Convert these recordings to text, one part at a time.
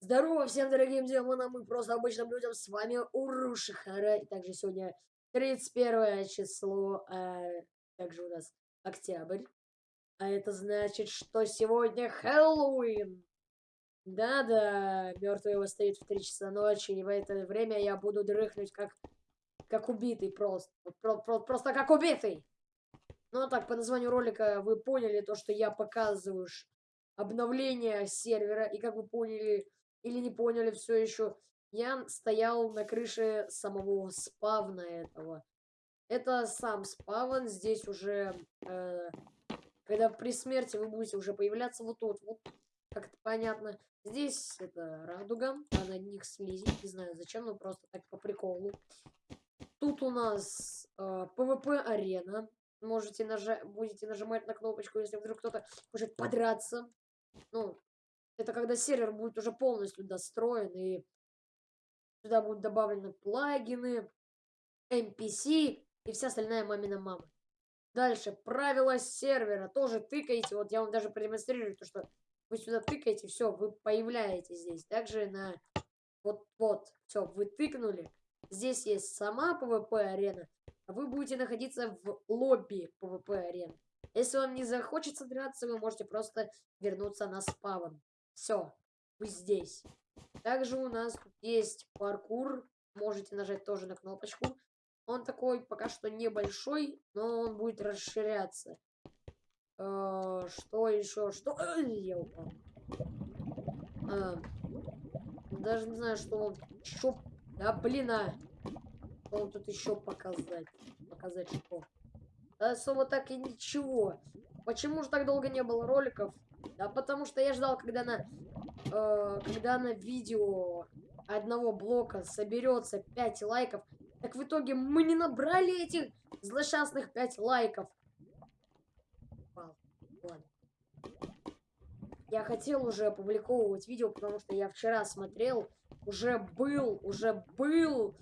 Здорово всем дорогим демонам и просто обычным людям, с вами Урушихара, и также сегодня 31 число, а также у нас октябрь, а это значит, что сегодня Хэллоуин. Да-да, мертвый восстает в 3 часа ночи, и в это время я буду дрыхнуть как, как убитый просто, про, про, просто как убитый. Ну так, по названию ролика вы поняли то, что я показываю обновление сервера, и как вы поняли, или не поняли все еще, я стоял на крыше самого спавна этого. Это сам спавн, здесь уже, э, когда при смерти вы будете уже появляться вот тут, вот, как это понятно. Здесь это радуга, а на них слизень, не знаю зачем, но просто так по приколу. Тут у нас э, PvP-арена. Можете нажать, будете нажимать на кнопочку, если вдруг кто-то хочет подраться. Ну, это когда сервер будет уже полностью достроен, и сюда будут добавлены плагины, NPC и вся остальная мамина мама. Дальше, правила сервера. Тоже тыкаете. Вот я вам даже продемонстрирую, то, что вы сюда тыкаете, все, вы появляетесь здесь. Также на вот-вот, все, вы тыкнули. Здесь есть сама PvP-арена, а вы будете находиться в лобби PvP-арены. Если вам не захочется драться, вы можете просто вернуться на спавн. Все, вы здесь. Также у нас тут есть паркур. Можете нажать тоже на кнопочку. Он такой пока что небольшой, но он будет расширяться. Э, что еще? Что? Я упал. А, даже не знаю, что он еще... Да блин, а! Что он тут еще показать? Показать что? Особо так и ничего. Почему же так долго не было роликов? Да потому что я ждал, когда на, э, когда на видео одного блока соберется 5 лайков. Так в итоге мы не набрали этих злосчастных 5 лайков. Я хотел уже опубликовывать видео, потому что я вчера смотрел, уже был, уже был,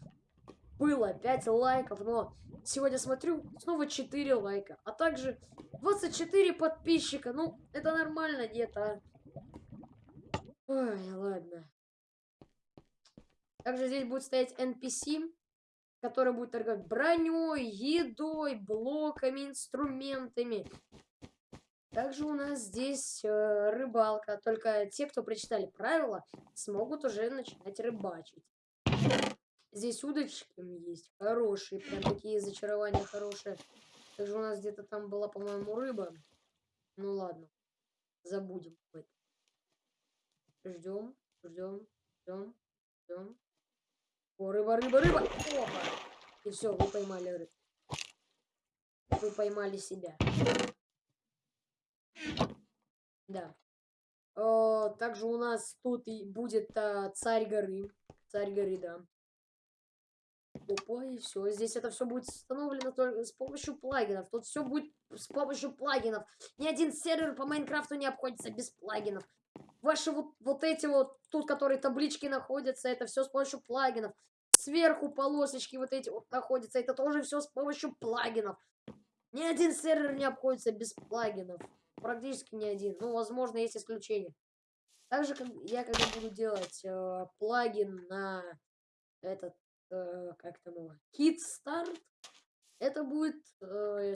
было 5 лайков, но сегодня смотрю, снова 4 лайка. А также 24 подписчика. Ну, это нормально где-то. Ой, ладно. Также здесь будет стоять NPC, который будет торговать броней, едой, блоками, инструментами. Также у нас здесь э, рыбалка. Только те, кто прочитали правила, смогут уже начинать рыбачить. Здесь удочки есть хорошие, прям такие зачарования хорошие. Также у нас где-то там была, по-моему, рыба. Ну ладно, забудем об этом. Ждем, ждем, ждем, ждем. О, рыба, рыба, рыба! Опа! И все, вы поймали рыбу. Вы поймали себя. Да. О, также у нас тут и будет а, царь горы. Царь горы, да. Опа, и все. Здесь это все будет установлено только с помощью плагинов. Тут все будет с помощью плагинов. Ни один сервер по Майнкрафту не обходится без плагинов. Ваши вот, вот эти вот, тут, которые таблички находятся, это все с помощью плагинов. Сверху полосочки вот эти вот находятся, это тоже все с помощью плагинов. Ни один сервер не обходится без плагинов. Практически ни один. Ну, возможно, есть исключения. Также как, я когда буду делать э, плагин на этот э, как там его, Kid Start. Это будет э,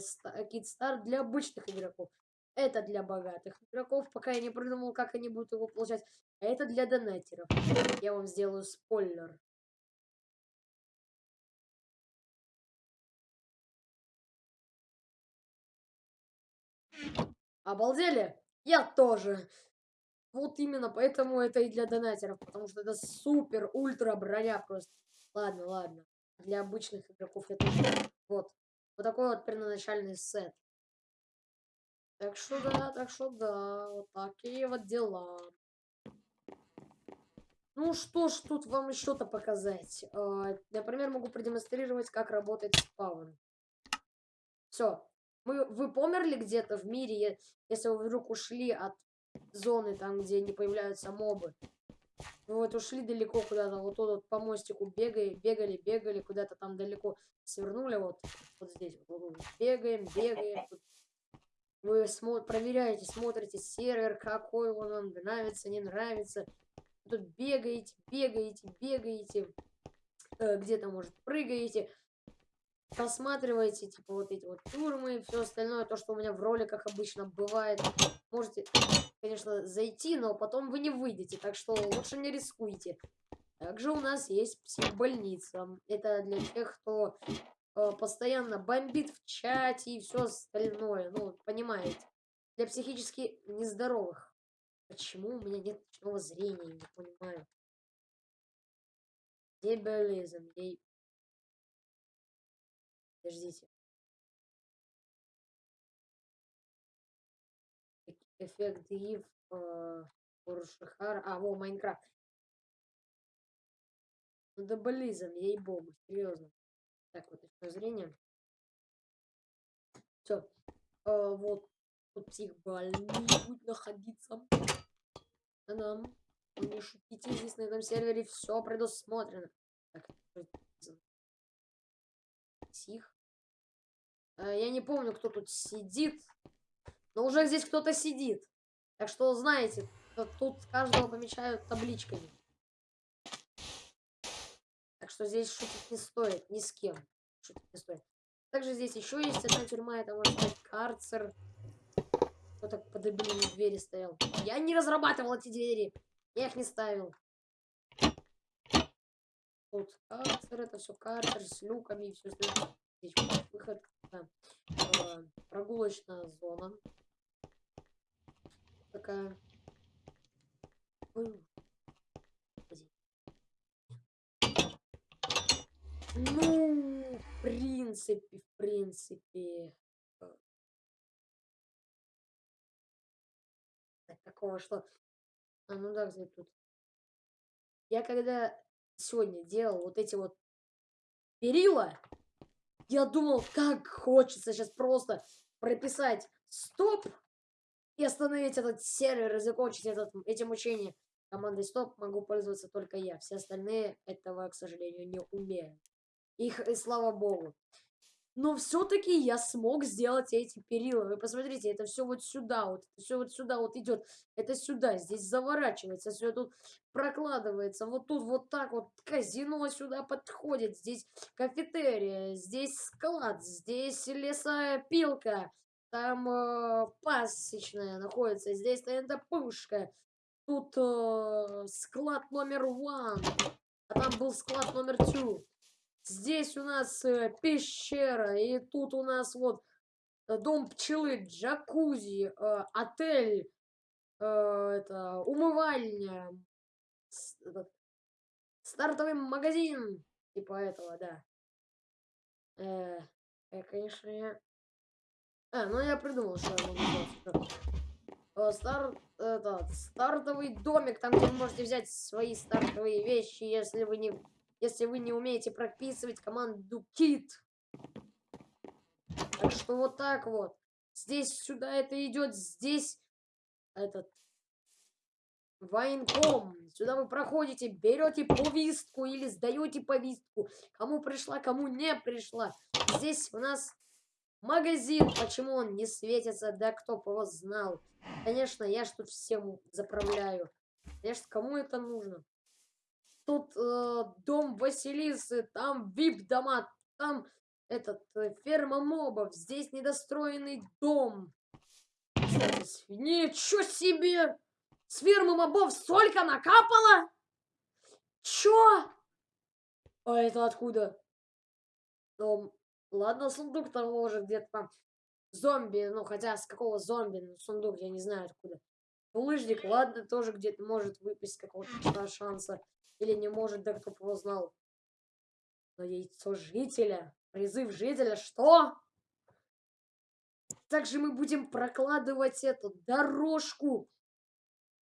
Kid Start для обычных игроков. Это для богатых игроков, пока я не придумал, как они будут его получать. А это для донатеров. Я вам сделаю спойлер. Обалдели? Я тоже. Вот именно поэтому это и для донатеров, потому что это супер ультра броня просто. Ладно, ладно. Для обычных игроков это вот. Вот такой вот первоначальный сет. Так что да, так что да, вот такие вот дела. Ну что ж тут вам еще-то показать. А, например, могу продемонстрировать, как работает спаун. Все. Мы, вы померли где-то в мире, если вы вдруг ушли от зоны, там, где не появляются мобы. Мы вот ушли далеко куда-то, вот тут вот по мостику бегали, бегали, бегали, куда-то там далеко свернули, вот, вот здесь. Вот, вот, бегаем, бегаем. Вы смо проверяете, смотрите сервер, какой он вам нравится, не нравится. тут бегаете, бегаете, бегаете, э, где-то, может, прыгаете, просматриваете, типа, вот эти вот тюрьмы, все остальное, то, что у меня в роликах обычно бывает. Можете, конечно, зайти, но потом вы не выйдете, так что лучше не рискуйте. Также у нас есть психбольница. Это для тех, кто э, постоянно бомбит в чате и все остальное. Ну, понимаете. Для психически нездоровых. Почему у меня нет ночного зрения, не понимаю. Дебилизм, где... Подождите. Эффект Ив, э, А, во, Майнкрафт. Ну, дебилизм, ей-богу, серьезно. Так, вот, ночное зрение. Все. Э, вот. Тут психбольный будет находиться. А нам, не шутите, здесь на этом сервере все предусмотрено. Так, псих. Э, я не помню, кто тут сидит. Но уже здесь кто-то сидит. Так что знаете, тут каждого помечают табличками. Так что здесь шутить не стоит, ни с кем. Шутить не стоит. Также здесь еще есть одна тюрьма, это может быть карцер. Кто так под двери стоял? Я не разрабатывал эти двери. Я их не ставил. Тут карцер, это все карцер с люками и все остальное. Здесь выход. Да. Э, прогулочная зона. Такая. Ну, в принципе, в принципе. такого, что... А, ну да, кстати, тут. Я когда сегодня делал вот эти вот перила, я думал, как хочется сейчас просто прописать стоп и остановить этот сервер и закончить этот, эти мучения. Командой стоп могу пользоваться только я. Все остальные этого, к сожалению, не умеют. Их, и слава богу. Но все-таки я смог сделать эти перила. Вы посмотрите, это все вот сюда, вот все вот сюда вот идет. Это сюда, здесь заворачивается, все тут прокладывается. Вот тут вот так вот казино сюда подходит. Здесь кафетерия, здесь склад, здесь лесопилка. Там э, пасечная находится, здесь пушка. Тут э, склад номер один, а там был склад номер two. Здесь у нас э, пещера, и тут у нас вот э, дом пчелы, джакузи, э, отель, э, это умывальня, с, этот, стартовый магазин, типа этого, да. Э, э, конечно, я... А, ну я придумал, что я могу. Э, старт, этот, стартовый домик, там, где вы можете взять свои стартовые вещи, если вы не если вы не умеете прописывать команду kit. Так что вот так вот. Здесь сюда это идет, здесь этот военком. Сюда вы проходите, берете повестку или сдаете повестку. Кому пришла, кому не пришла. Здесь у нас магазин. Почему он не светится? Да кто бы его знал. Конечно, я ж тут всем заправляю. Конечно, кому это нужно? тут э, дом Василисы, там вип-дома, там этот, э, ферма мобов, здесь недостроенный дом. Ничего себе! С фермы мобов столько накапало? Чё? А это откуда? Ну, ладно, сундук там может где-то там. Зомби, ну хотя с какого зомби, ну, сундук я не знаю откуда. Лыжник, ладно, тоже где-то может выпасть какого-то шанса. Или не может, да кто его знал. Но яйцо жителя, призыв жителя, что? Также мы будем прокладывать эту дорожку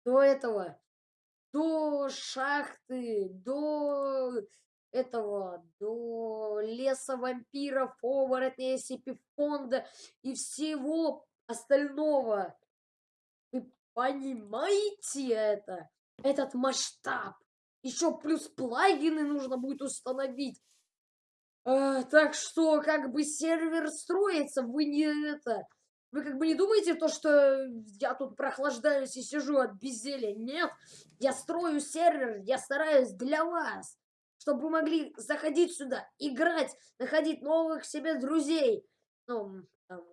до этого, до шахты, до этого, до леса вампиров, оборотней, сипифонда и всего остального. Вы понимаете это? Этот масштаб. Еще плюс плагины нужно будет установить. А, так что, как бы сервер строится, вы не это... Вы как бы не думаете то, что я тут прохлаждаюсь и сижу от безделья? Нет, я строю сервер, я стараюсь для вас, чтобы вы могли заходить сюда, играть, находить новых себе друзей. Ну, там,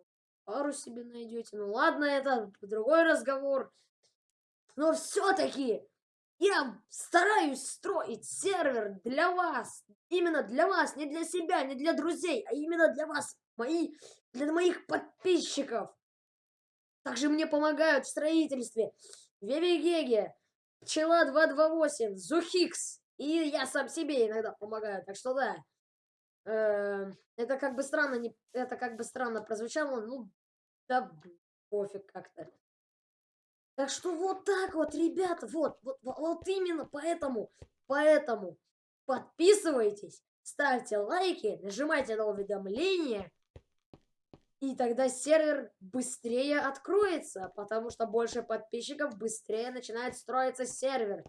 пару себе найдете. Ну ладно, это другой разговор. Но все-таки я стараюсь строить сервер для вас. Именно для вас, не для себя, не для друзей, а именно для вас, мои, для моих подписчиков. Также мне помогают в строительстве Вевигеге, Пчела 228, Зухикс. И я сам себе иногда помогаю. Так что да. Э, это как бы странно, не, это как бы странно прозвучало. Ну, да пофиг как-то. Так что вот так вот, ребята, вот, вот, вот именно поэтому, поэтому подписывайтесь, ставьте лайки, нажимайте на уведомления, и тогда сервер быстрее откроется, потому что больше подписчиков быстрее начинает строиться сервер.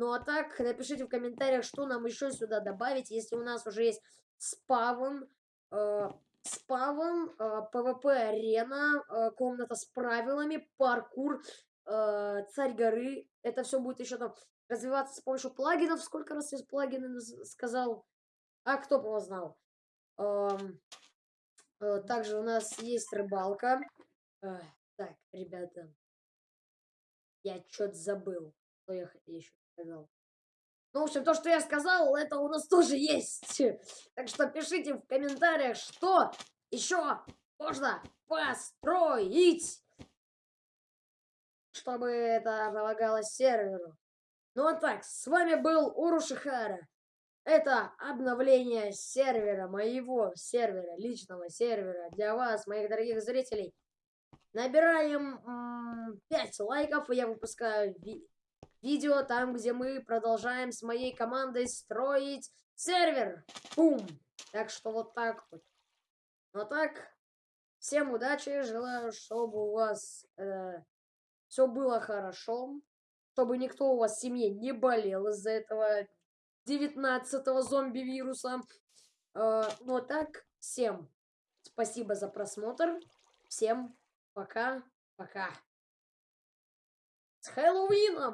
Ну а так, напишите в комментариях, что нам еще сюда добавить, если у нас уже есть спавн, э, спавн, э, PvP-арена, э, комната с правилами, паркур, э, царь горы. Это все будет еще там развиваться с помощью плагинов. Сколько раз я плагины сказал? А кто бы его знал? Эм, э, также у нас есть рыбалка. Э, так, ребята. Я что-то забыл. Что я еще сказал. Ну, в общем, то, что я сказал, это у нас тоже есть. Так что пишите в комментариях, что еще можно построить чтобы это помогало серверу. Ну а так, с вами был Урушихара. Это обновление сервера, моего сервера, личного сервера для вас, моих дорогих зрителей. Набираем 5 лайков, и я выпускаю видео там, где мы продолжаем с моей командой строить сервер. Бум! Так что вот так вот. Ну так, всем удачи, желаю, чтобы у вас... Э, все было хорошо, чтобы никто у вас в семье не болел из-за этого 19-го зомби-вируса. Э, ну а так, всем спасибо за просмотр. Всем пока-пока. С Хэллоуином!